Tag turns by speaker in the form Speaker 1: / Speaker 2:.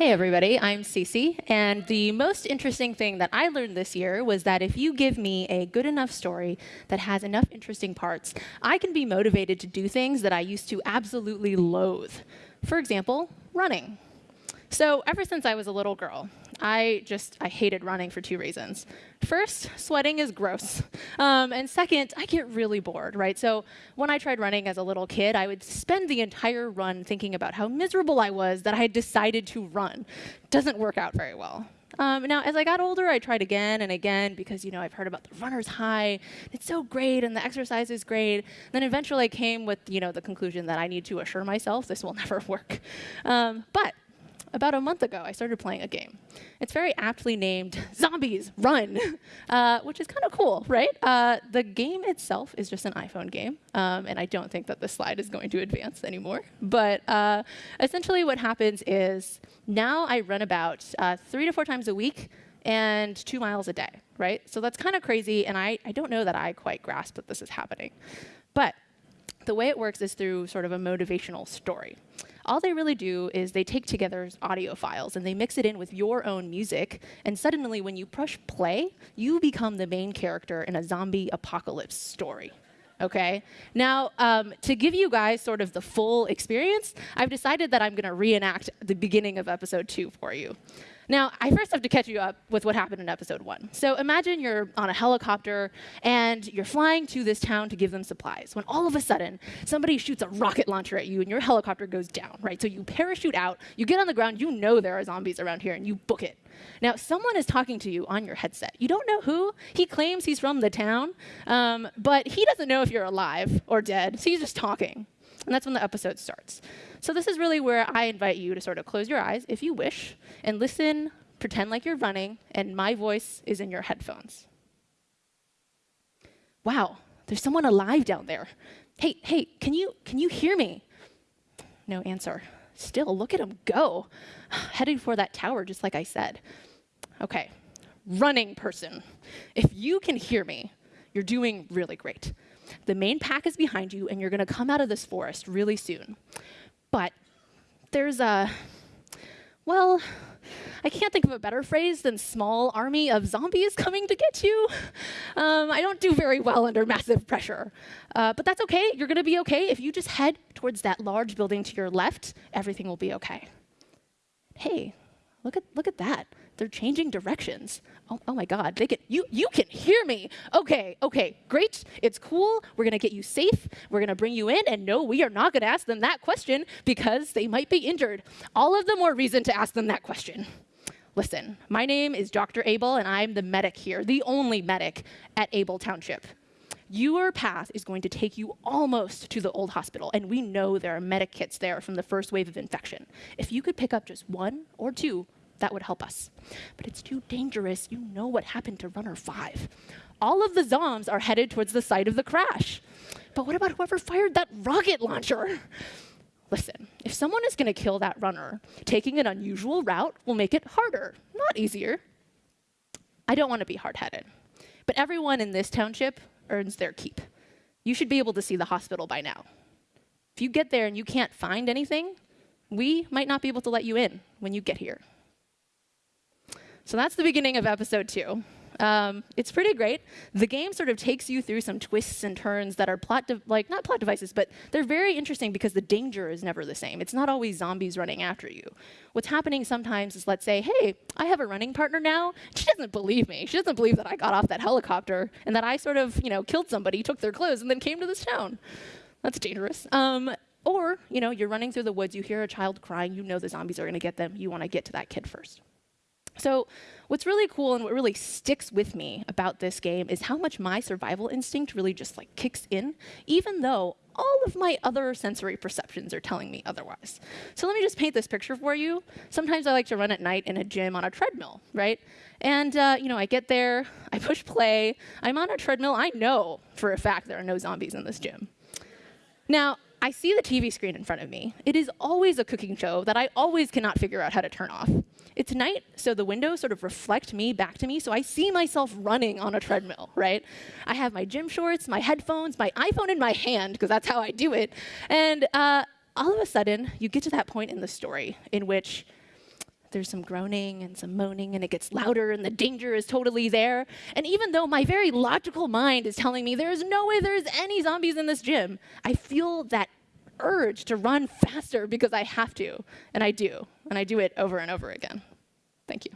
Speaker 1: Hey everybody, I'm Cece, and the most interesting thing that I learned this year was that if you give me a good enough story that has enough interesting parts, I can be motivated to do things that I used to absolutely loathe. For example, running. So ever since I was a little girl, I just, I hated running for two reasons. First, sweating is gross. Um, and second, I get really bored, right? So when I tried running as a little kid, I would spend the entire run thinking about how miserable I was that I had decided to run. Doesn't work out very well. Um, now, as I got older, I tried again and again because, you know, I've heard about the runner's high. It's so great and the exercise is great. Then eventually I came with, you know, the conclusion that I need to assure myself this will never work. Um, but about a month ago, I started playing a game. It's very aptly named Zombies Run, uh, which is kind of cool, right? Uh, the game itself is just an iPhone game, um, and I don't think that the slide is going to advance anymore. But uh, essentially what happens is now I run about uh, three to four times a week and two miles a day, right? So that's kind of crazy, and I, I don't know that I quite grasp that this is happening. But the way it works is through sort of a motivational story all they really do is they take together audio files and they mix it in with your own music. And suddenly, when you push play, you become the main character in a zombie apocalypse story. Okay. Now, um, to give you guys sort of the full experience, I've decided that I'm going to reenact the beginning of episode two for you. Now, I first have to catch you up with what happened in episode one. So imagine you're on a helicopter and you're flying to this town to give them supplies, when all of a sudden somebody shoots a rocket launcher at you and your helicopter goes down, right? So you parachute out, you get on the ground, you know there are zombies around here, and you book it. Now, someone is talking to you on your headset. You don't know who. He claims he's from the town, um, but he doesn't know if you're alive or dead, so he's just talking. And that's when the episode starts. So this is really where I invite you to sort of close your eyes, if you wish, and listen, pretend like you're running, and my voice is in your headphones. Wow, there's someone alive down there. Hey, hey, can you, can you hear me? No answer. Still, look at him go. Heading for that tower, just like I said. Okay, running person. If you can hear me, you're doing really great. The main pack is behind you, and you're going to come out of this forest really soon. But there's a, well, I can't think of a better phrase than small army of zombies coming to get you. Um, I don't do very well under massive pressure. Uh, but that's okay. You're going to be okay. If you just head towards that large building to your left, everything will be okay. Hey, look at, look at that. They're changing directions. Oh, oh my God, they can, you, you can hear me. Okay, okay, great, it's cool. We're gonna get you safe. We're gonna bring you in, and no, we are not gonna ask them that question because they might be injured. All of the more reason to ask them that question. Listen, my name is Dr. Abel, and I'm the medic here, the only medic at Abel Township. Your path is going to take you almost to the old hospital, and we know there are medic kits there from the first wave of infection. If you could pick up just one or two that would help us. But it's too dangerous. You know what happened to runner five. All of the zombs are headed towards the site of the crash. But what about whoever fired that rocket launcher? Listen, if someone is going to kill that runner, taking an unusual route will make it harder, not easier. I don't want to be hard-headed, but everyone in this township earns their keep. You should be able to see the hospital by now. If you get there and you can't find anything, we might not be able to let you in when you get here. So that's the beginning of episode two. Um, it's pretty great. The game sort of takes you through some twists and turns that are plot, like not plot devices, but they're very interesting because the danger is never the same. It's not always zombies running after you. What's happening sometimes is, let's say, hey, I have a running partner now. She doesn't believe me. She doesn't believe that I got off that helicopter and that I sort of, you know, killed somebody, took their clothes, and then came to this town. That's dangerous. Um, or, you know, you're running through the woods, you hear a child crying, you know the zombies are going to get them, you want to get to that kid first. So what's really cool and what really sticks with me about this game is how much my survival instinct really just like kicks in, even though all of my other sensory perceptions are telling me otherwise. So let me just paint this picture for you. Sometimes I like to run at night in a gym on a treadmill, right? And uh, you know, I get there, I push play, I'm on a treadmill. I know for a fact there are no zombies in this gym. Now, I see the TV screen in front of me. It is always a cooking show that I always cannot figure out how to turn off. It's night, so the windows sort of reflect me back to me, so I see myself running on a treadmill, right? I have my gym shorts, my headphones, my iPhone in my hand, because that's how I do it. And uh, all of a sudden, you get to that point in the story in which There's some groaning and some moaning, and it gets louder, and the danger is totally there. And even though my very logical mind is telling me there's no way there's any zombies in this gym, I feel that urge to run faster because I have to. And I do. And I do it over and over again. Thank you.